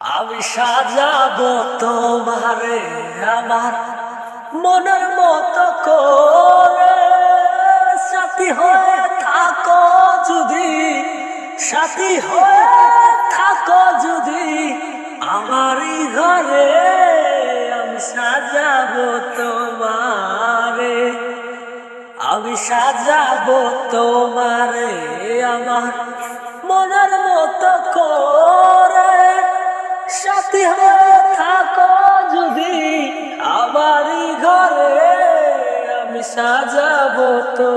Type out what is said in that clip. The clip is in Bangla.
আমি সাজাবো তোমারে আমার মনের মতো করে। সাথী হয়ে থাকো যদি, সাথী হয়ে থাকো যদি আমারই ঘরে আমি সাজাবো তোমারে। আমি সাজাবো তোমারে আমার মনের থাকো যদি আমারই ঘরে আমি সাজাবো তোমার